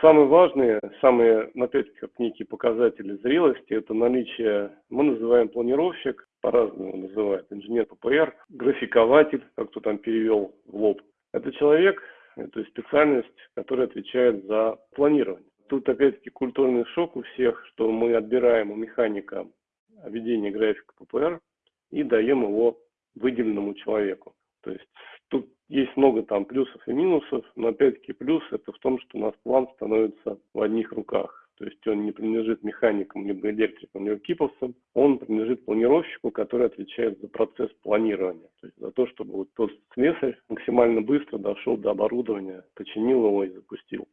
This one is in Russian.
Самые важные, самые, опять-таки, как некие показатели зрелости, это наличие, мы называем планировщик, по-разному называют, инженер ППР, графикователь, как кто там перевел в лоб. Это человек, это специальность, которая отвечает за планирование. Тут опять-таки культурный шок у всех, что мы отбираем у механика ведение графика ППР и даем его выделенному человеку. Есть много там плюсов и минусов, но опять-таки плюс это в том, что у нас план становится в одних руках. То есть он не принадлежит механикам, либо электрикам, либо киповцам, он принадлежит планировщику, который отвечает за процесс планирования. То есть за то, чтобы вот тот слесарь максимально быстро дошел до оборудования, починил его и запустил.